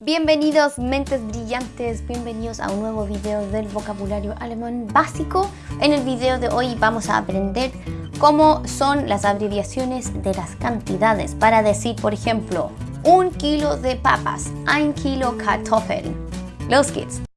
Bienvenidos mentes brillantes, bienvenidos a un nuevo video del vocabulario alemán básico. En el video de hoy vamos a aprender cómo son las abreviaciones de las cantidades para decir, por ejemplo, un kilo de papas, ein kilo Kartoffeln. Los geht's!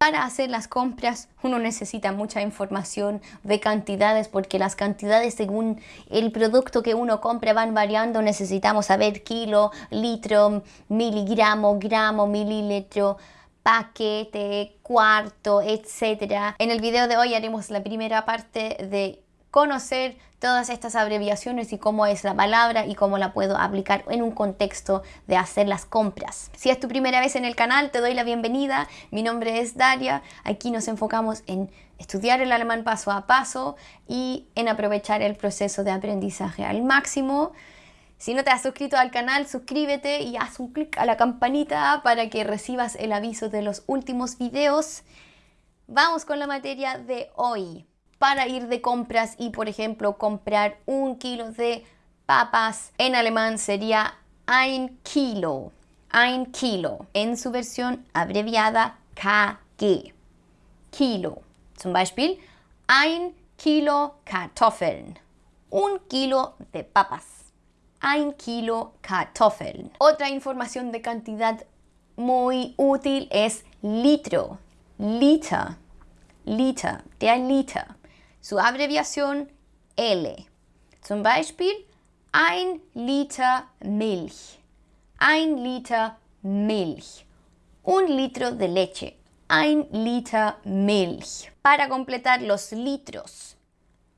Para hacer las compras uno necesita mucha información de cantidades porque las cantidades según el producto que uno compra van variando. Necesitamos saber kilo, litro, miligramo, gramo, mililitro, paquete, cuarto, etc. En el video de hoy haremos la primera parte de conocer todas estas abreviaciones y cómo es la palabra y cómo la puedo aplicar en un contexto de hacer las compras. Si es tu primera vez en el canal, te doy la bienvenida. Mi nombre es Daria. Aquí nos enfocamos en estudiar el alemán paso a paso y en aprovechar el proceso de aprendizaje al máximo. Si no te has suscrito al canal, suscríbete y haz un clic a la campanita para que recibas el aviso de los últimos videos. Vamos con la materia de hoy para ir de compras y, por ejemplo, comprar un kilo de papas. En alemán sería ein Kilo. Ein Kilo. En su versión abreviada KG. Kilo. Zum Beispiel ein Kilo Kartoffeln. Un kilo de papas. Ein Kilo Kartoffeln. Otra información de cantidad muy útil es litro. Liter. Liter. Der Liter. Su abreviación L. Zum Beispiel ein Liter Milch. Ein Liter Milch. Un litro de leche. Ein Liter Milch. Para completar los litros,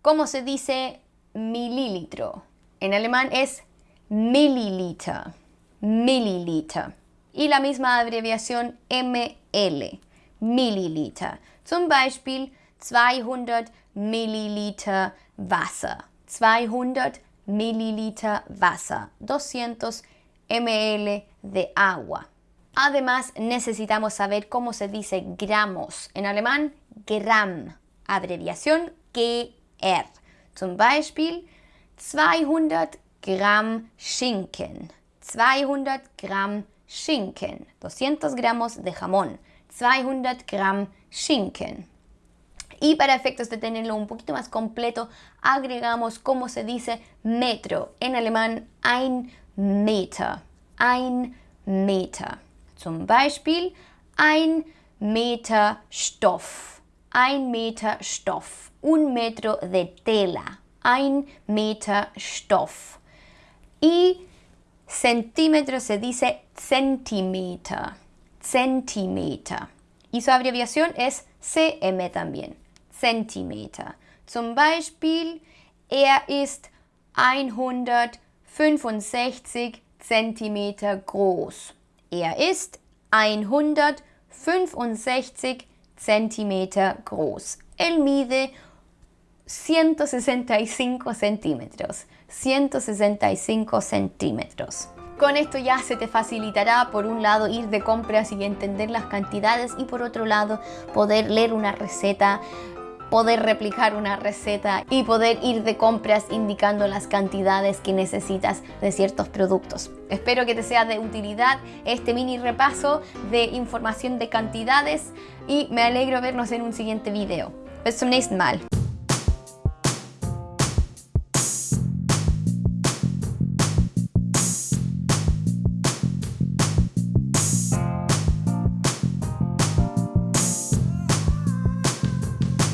¿cómo se dice mililitro? En alemán es Milliliter. Milliliter. Y la misma abreviación ML. Milliliter. Zum Beispiel 200 Milliliter Wasser. 200 Milliliter Wasser. 200 ml de agua. Además, necesitamos saber cómo se dice gramos. En alemán, Gramm. Abreviación GR. Zum Beispiel 200 Gramm Schinken. 200 Gramm Schinken. 200 gramos de jamón. 200 Gramm Schinken. Y para efectos de tenerlo un poquito más completo, agregamos cómo se dice metro. En alemán, ein Meter. Ein Meter. Zum Beispiel, ein Meter Stoff. Ein Meter Stoff. Un metro de tela. Ein Meter Stoff. Y centímetro se dice Zentimeter. Zentimeter. Y su abreviación es CM también. Zentimeter. Zum Beispiel, er ist 165 Zentimeter groß. Er ist 165 Zentimeter groß. Él mide 165 centímetros. 165 centímetros. Con esto ya se te facilitará por un lado ir de compras y entender las cantidades y por otro lado poder leer una receta poder replicar una receta y poder ir de compras indicando las cantidades que necesitas de ciertos productos. Espero que te sea de utilidad este mini repaso de información de cantidades y me alegro vernos en un siguiente video. Bis zum nächsten Mal.